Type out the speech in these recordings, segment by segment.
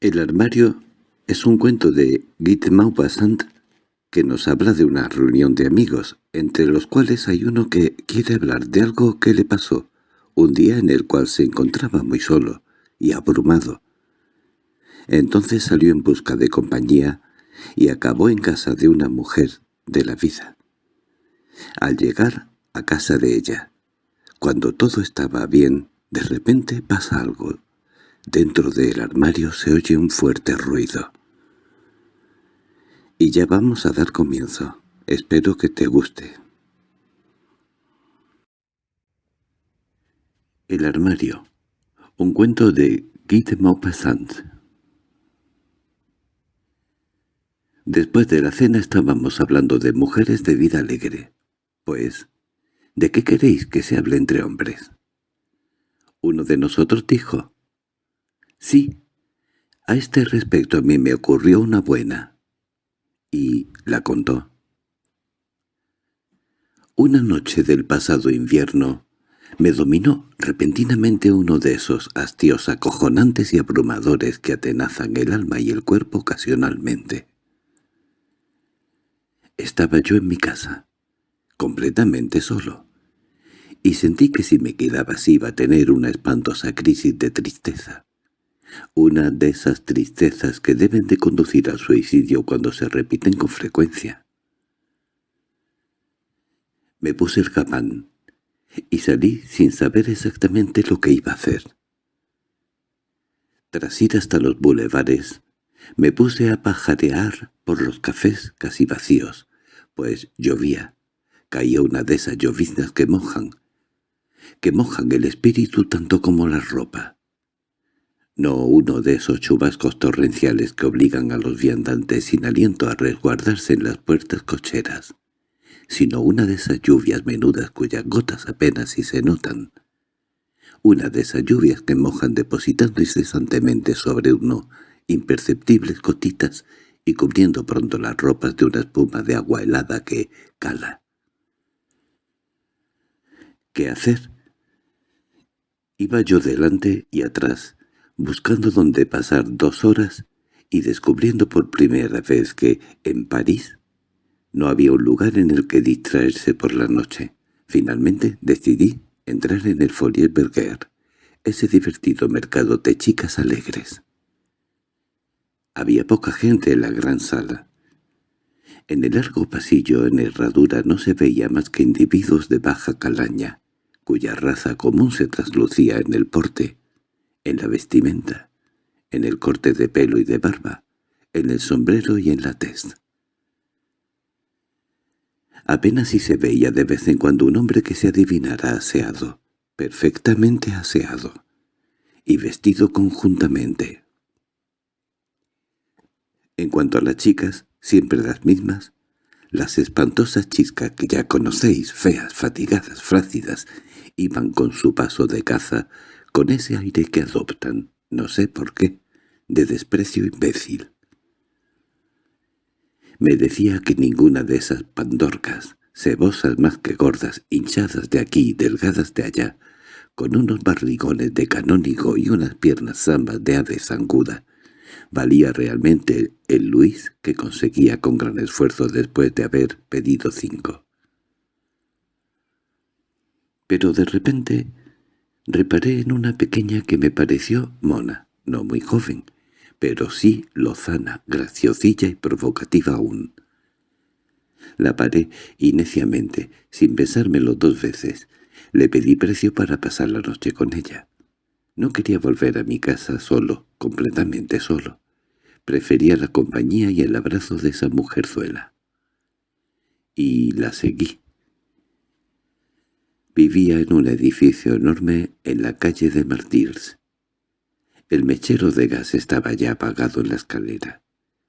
El armario es un cuento de Guy de Maupassant que nos habla de una reunión de amigos, entre los cuales hay uno que quiere hablar de algo que le pasó, un día en el cual se encontraba muy solo y abrumado. Entonces salió en busca de compañía y acabó en casa de una mujer de la vida. Al llegar a casa de ella, cuando todo estaba bien, de repente pasa algo Dentro del armario se oye un fuerte ruido. Y ya vamos a dar comienzo. Espero que te guste. El armario. Un cuento de Guy de Maupassant. Después de la cena estábamos hablando de mujeres de vida alegre. Pues, ¿de qué queréis que se hable entre hombres? Uno de nosotros dijo, Sí, a este respecto a mí me ocurrió una buena. Y la contó. Una noche del pasado invierno me dominó repentinamente uno de esos hastios acojonantes y abrumadores que atenazan el alma y el cuerpo ocasionalmente. Estaba yo en mi casa, completamente solo, y sentí que si me quedaba así iba a tener una espantosa crisis de tristeza. Una de esas tristezas que deben de conducir al suicidio cuando se repiten con frecuencia. Me puse el gabán y salí sin saber exactamente lo que iba a hacer. Tras ir hasta los bulevares, me puse a pajarear por los cafés casi vacíos, pues llovía. Caía una de esas lloviznas que mojan, que mojan el espíritu tanto como la ropa no uno de esos chubascos torrenciales que obligan a los viandantes sin aliento a resguardarse en las puertas cocheras, sino una de esas lluvias menudas cuyas gotas apenas si se notan, una de esas lluvias que mojan depositando incesantemente sobre uno imperceptibles gotitas y cubriendo pronto las ropas de una espuma de agua helada que cala. ¿Qué hacer? Iba yo delante y atrás, buscando dónde pasar dos horas y descubriendo por primera vez que, en París, no había un lugar en el que distraerse por la noche. Finalmente decidí entrar en el Fourier Berger, ese divertido mercado de chicas alegres. Había poca gente en la gran sala. En el largo pasillo en herradura no se veía más que individuos de baja calaña, cuya raza común se traslucía en el porte, en la vestimenta, en el corte de pelo y de barba, en el sombrero y en la tez. Apenas si se veía de vez en cuando un hombre que se adivinara aseado, perfectamente aseado, y vestido conjuntamente. En cuanto a las chicas, siempre las mismas, las espantosas chiscas que ya conocéis, feas, fatigadas, flácidas, iban con su paso de caza, con ese aire que adoptan, no sé por qué, de desprecio imbécil. Me decía que ninguna de esas pandorcas, cebosas más que gordas, hinchadas de aquí y delgadas de allá, con unos barrigones de canónigo y unas piernas zambas de ave zanguda, valía realmente el Luis que conseguía con gran esfuerzo después de haber pedido cinco. Pero de repente Reparé en una pequeña que me pareció mona, no muy joven, pero sí lozana, graciosilla y provocativa aún. La paré y neciamente, sin pensármelo dos veces, le pedí precio para pasar la noche con ella. No quería volver a mi casa solo, completamente solo. Prefería la compañía y el abrazo de esa mujerzuela. Y la seguí. Vivía en un edificio enorme en la calle de Martyrs. El mechero de gas estaba ya apagado en la escalera.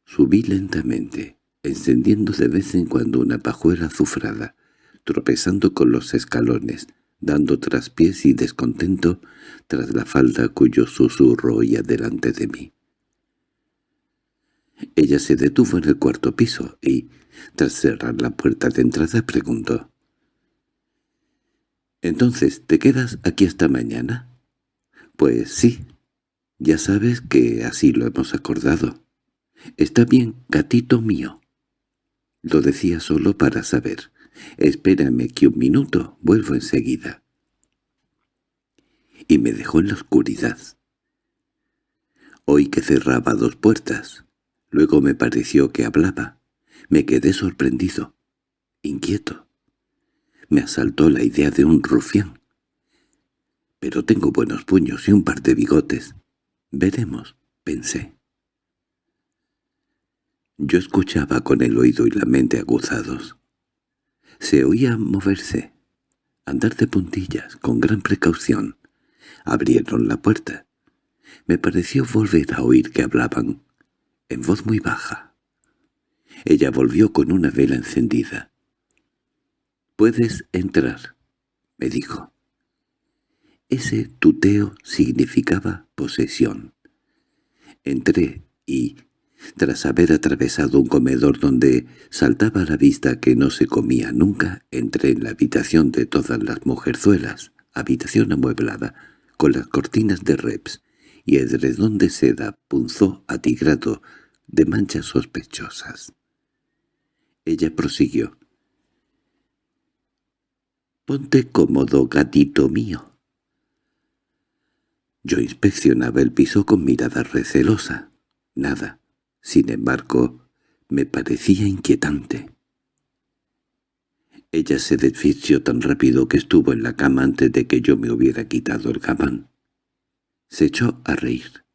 Subí lentamente, encendiendo de vez en cuando una pajuela azufrada, tropezando con los escalones, dando traspiés y descontento tras la falda cuyo susurro oía delante de mí. Ella se detuvo en el cuarto piso y, tras cerrar la puerta de entrada, preguntó —¿Entonces te quedas aquí hasta mañana? —Pues sí Ya sabes que así lo hemos acordado. Está bien, gatito mío. Lo decía solo para saber. Espérame que un minuto, vuelvo enseguida. Y me dejó en la oscuridad. Oí que cerraba dos puertas. Luego me pareció que hablaba. Me quedé sorprendido, inquieto. Me asaltó la idea de un rufián. Pero tengo buenos puños y un par de bigotes. Veremos, pensé. Yo escuchaba con el oído y la mente aguzados. Se oía moverse, andar de puntillas, con gran precaución. Abrieron la puerta. Me pareció volver a oír que hablaban, en voz muy baja. Ella volvió con una vela encendida. «Puedes entrar», me dijo. Ese tuteo significaba posesión. Entré y, tras haber atravesado un comedor donde saltaba a la vista que no se comía nunca, entré en la habitación de todas las mujerzuelas, habitación amueblada, con las cortinas de reps y edredón de seda punzó atigrado de manchas sospechosas. Ella prosiguió. «Ponte cómodo, gatito mío». Yo inspeccionaba el piso con mirada recelosa. Nada, sin embargo, me parecía inquietante. Ella se desfició tan rápido que estuvo en la cama antes de que yo me hubiera quitado el gabán. Se echó a reír.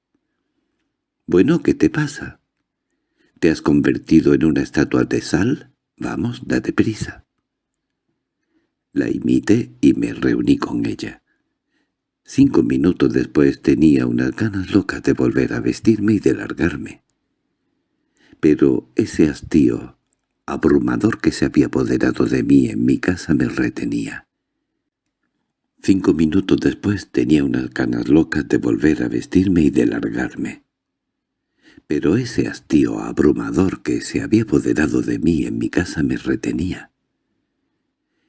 «Bueno, ¿qué te pasa? ¿Te has convertido en una estatua de sal? Vamos, date prisa». La imité y me reuní con ella. Cinco minutos después tenía unas ganas locas de volver a vestirme y de largarme. Pero ese hastío abrumador que se había apoderado de mí en mi casa me retenía. Cinco minutos después tenía unas ganas locas de volver a vestirme y de largarme. Pero ese hastío abrumador que se había apoderado de mí en mi casa me retenía.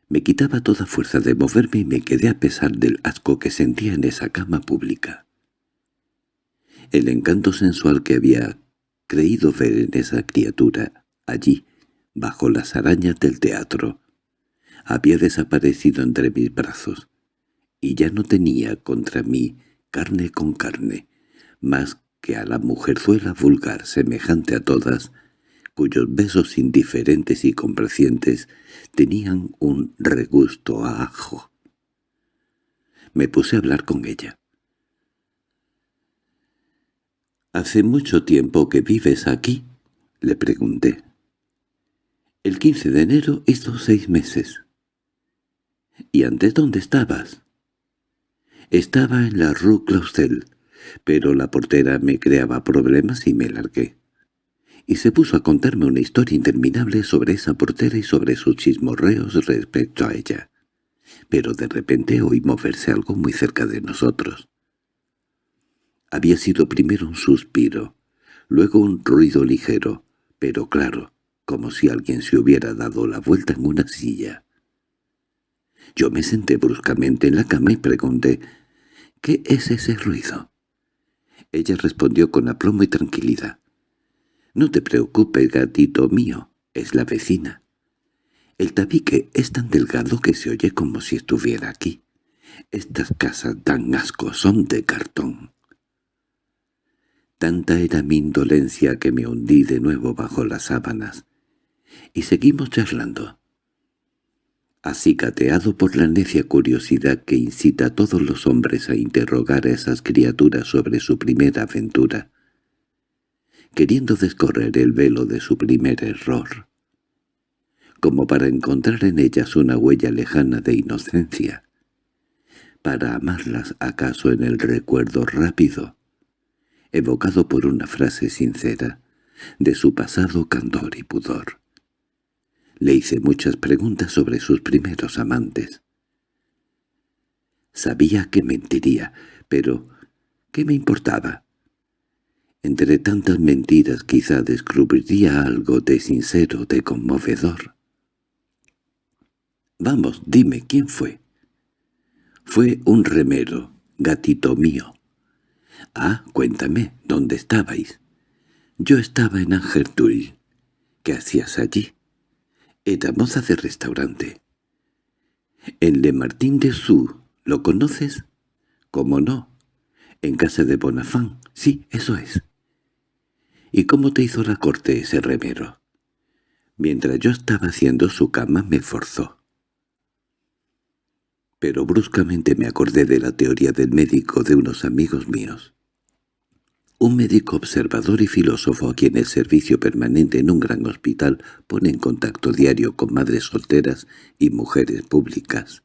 Me quitaba toda fuerza de moverme y me quedé a pesar del asco que sentía en esa cama pública. El encanto sensual que había creído ver en esa criatura, allí, bajo las arañas del teatro, había desaparecido entre mis brazos, y ya no tenía contra mí carne con carne, más que a la mujerzuela vulgar semejante a todas, cuyos besos indiferentes y complacientes tenían un regusto a ajo. Me puse a hablar con ella. —¿Hace mucho tiempo que vives aquí? —le pregunté. —El 15 de enero hizo seis meses. —¿Y antes dónde estabas? Estaba en la Rue Clausel, pero la portera me creaba problemas y me largué y se puso a contarme una historia interminable sobre esa portera y sobre sus chismorreos respecto a ella. Pero de repente oí moverse algo muy cerca de nosotros. Había sido primero un suspiro, luego un ruido ligero, pero claro, como si alguien se hubiera dado la vuelta en una silla. Yo me senté bruscamente en la cama y pregunté, «¿Qué es ese ruido?» Ella respondió con aplomo y tranquilidad. —No te preocupes, gatito mío, es la vecina. El tabique es tan delgado que se oye como si estuviera aquí. Estas casas tan asco son de cartón. Tanta era mi indolencia que me hundí de nuevo bajo las sábanas. Y seguimos charlando. Acicateado por la necia curiosidad que incita a todos los hombres a interrogar a esas criaturas sobre su primera aventura, queriendo descorrer el velo de su primer error, como para encontrar en ellas una huella lejana de inocencia, para amarlas acaso en el recuerdo rápido, evocado por una frase sincera, de su pasado candor y pudor. Le hice muchas preguntas sobre sus primeros amantes. Sabía que mentiría, pero ¿qué me importaba? Entre tantas mentiras quizá descubriría algo de sincero, de conmovedor. «Vamos, dime, ¿quién fue?» «Fue un remero, gatito mío. —Ah, cuéntame, ¿dónde estabais? —Yo estaba en Angertuil. ¿Qué hacías allí? Era moza de restaurante. —En Le Martín de Sou, ¿lo conoces? —¿Cómo no? —En casa de Bonafán. Sí, eso es. —¿Y cómo te hizo la corte ese remero? Mientras yo estaba haciendo su cama me forzó. Pero bruscamente me acordé de la teoría del médico de unos amigos míos. Un médico observador y filósofo a quien el servicio permanente en un gran hospital pone en contacto diario con madres solteras y mujeres públicas,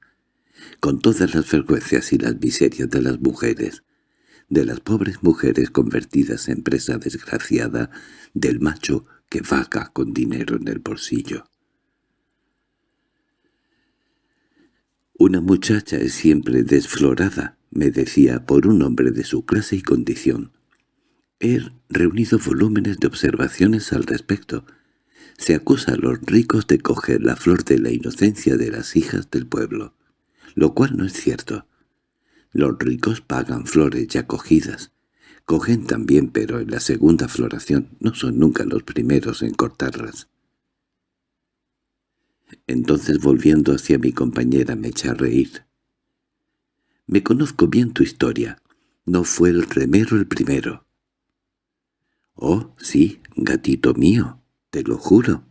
con todas las frecuencias y las miserias de las mujeres, de las pobres mujeres convertidas en presa desgraciada del macho que vaga con dinero en el bolsillo. Una muchacha es siempre desflorada, me decía, por un hombre de su clase y condición. He reunido volúmenes de observaciones al respecto. Se acusa a los ricos de coger la flor de la inocencia de las hijas del pueblo, lo cual no es cierto. Los ricos pagan flores ya cogidas, Cogen también, pero en la segunda floración no son nunca los primeros en cortarlas. Entonces volviendo hacia mi compañera me eché a reír. «Me conozco bien tu historia. No fue el remero el primero». «Oh, sí, gatito mío, te lo juro».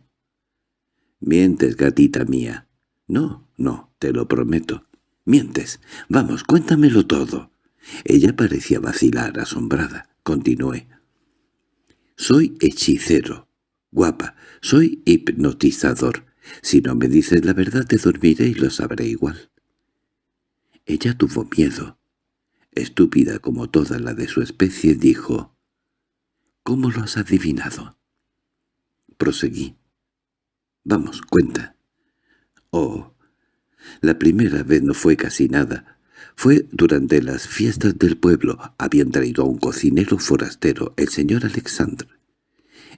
«Mientes, gatita mía». «No, no, te lo prometo». «Mientes. Vamos, cuéntamelo todo». Ella parecía vacilar, asombrada. Continué. «Soy hechicero. Guapa, soy hipnotizador. Si no me dices la verdad te dormiré y lo sabré igual». Ella tuvo miedo. Estúpida como toda la de su especie, dijo, «¿Cómo lo has adivinado?» Proseguí. «Vamos, cuenta». «Oh, la primera vez no fue casi nada. Fue durante las fiestas del pueblo. Habían traído a un cocinero forastero, el señor Alexandre.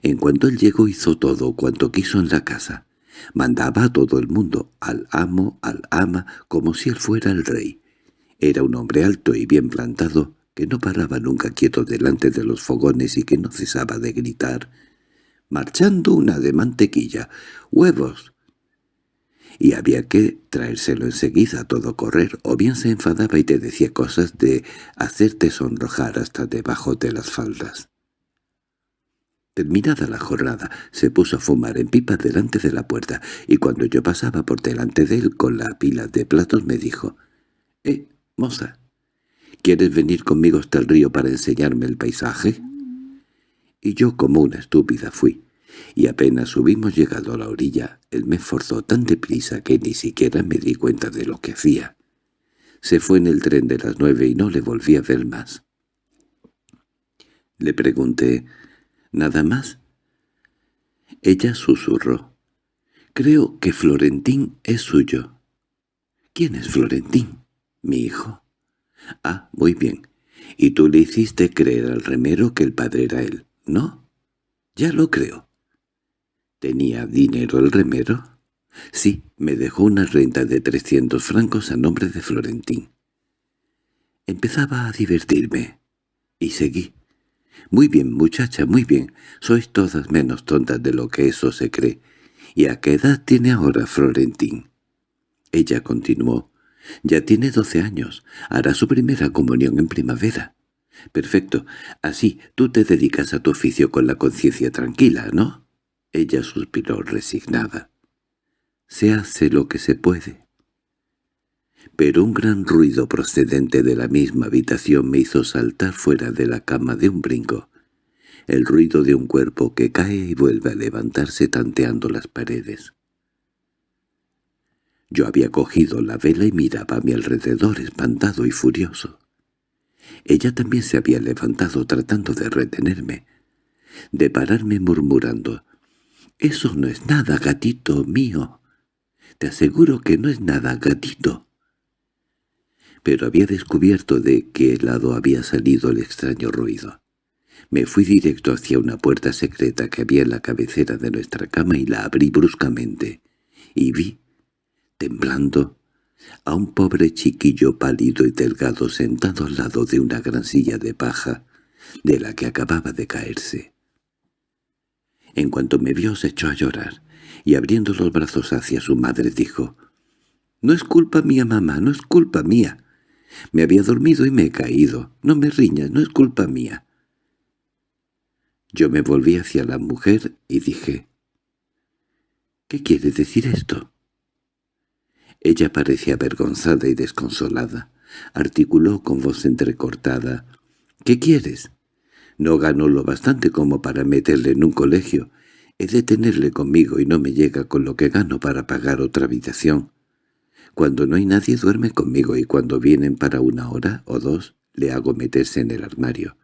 En cuanto él llegó hizo todo cuanto quiso en la casa. Mandaba a todo el mundo, al amo, al ama, como si él fuera el rey. Era un hombre alto y bien plantado, que no paraba nunca quieto delante de los fogones y que no cesaba de gritar, «¡Marchando una de mantequilla! ¡Huevos! Y había que traérselo enseguida a todo correr, o bien se enfadaba y te decía cosas de hacerte sonrojar hasta debajo de las faldas. Terminada la jornada, se puso a fumar en pipa delante de la puerta, y cuando yo pasaba por delante de él con la pila de platos me dijo, «Eh, moza, ¿quieres venir conmigo hasta el río para enseñarme el paisaje?» Y yo como una estúpida fui y apenas hubimos llegado a la orilla, él me forzó tan deprisa que ni siquiera me di cuenta de lo que hacía. Se fue en el tren de las nueve y no le volví a ver más. Le pregunté, ¿nada más? Ella susurró, «Creo que Florentín es suyo». «¿Quién es Florentín?» «Mi hijo». «Ah, muy bien. Y tú le hiciste creer al remero que el padre era él, ¿no?» «Ya lo creo. ¿Tenía dinero el remero? Sí, me dejó una renta de trescientos francos a nombre de Florentín. Empezaba a divertirme. Y seguí. «Muy bien, muchacha, muy bien. Sois todas menos tontas de lo que eso se cree. ¿Y a qué edad tiene ahora Florentín?» Ella continuó. «Ya tiene doce años. Hará su primera comunión en primavera». «Perfecto. Así, tú te dedicas a tu oficio con la conciencia tranquila, ¿no?» Ella suspiró resignada. Se hace lo que se puede. Pero un gran ruido procedente de la misma habitación me hizo saltar fuera de la cama de un brinco. El ruido de un cuerpo que cae y vuelve a levantarse tanteando las paredes. Yo había cogido la vela y miraba a mi alrededor espantado y furioso. Ella también se había levantado tratando de retenerme, de pararme murmurando «Eso no es nada, gatito mío. Te aseguro que no es nada, gatito». Pero había descubierto de qué lado había salido el extraño ruido. Me fui directo hacia una puerta secreta que había en la cabecera de nuestra cama y la abrí bruscamente, y vi, temblando, a un pobre chiquillo pálido y delgado sentado al lado de una gran silla de paja, de la que acababa de caerse. En cuanto me vio se echó a llorar, y abriendo los brazos hacia su madre dijo, «No es culpa mía, mamá, no es culpa mía. Me había dormido y me he caído. No me riñas, no es culpa mía». Yo me volví hacia la mujer y dije, «¿Qué quiere decir esto?» Ella parecía avergonzada y desconsolada. Articuló con voz entrecortada, «¿Qué quieres? No gano lo bastante como para meterle en un colegio. He de tenerle conmigo y no me llega con lo que gano para pagar otra habitación. Cuando no hay nadie duerme conmigo y cuando vienen para una hora o dos le hago meterse en el armario.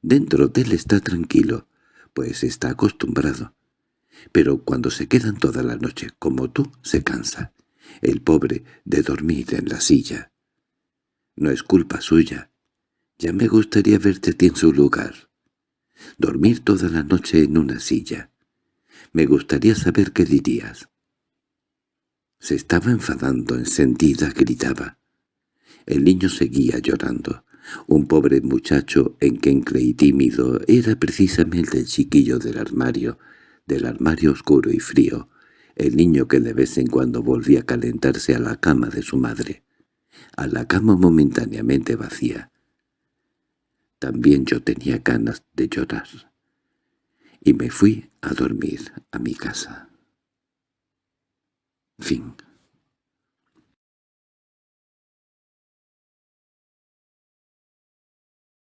Dentro de él está tranquilo, pues está acostumbrado. Pero cuando se quedan toda la noche, como tú, se cansa. El pobre de dormir en la silla. No es culpa suya. Ya me gustaría verte en su lugar. Dormir toda la noche en una silla. Me gustaría saber qué dirías. Se estaba enfadando, encendida, gritaba. El niño seguía llorando. Un pobre muchacho enquencle y tímido era precisamente el chiquillo del armario, del armario oscuro y frío, el niño que de vez en cuando volvía a calentarse a la cama de su madre, a la cama momentáneamente vacía. También yo tenía ganas de llorar. Y me fui a dormir a mi casa. Fin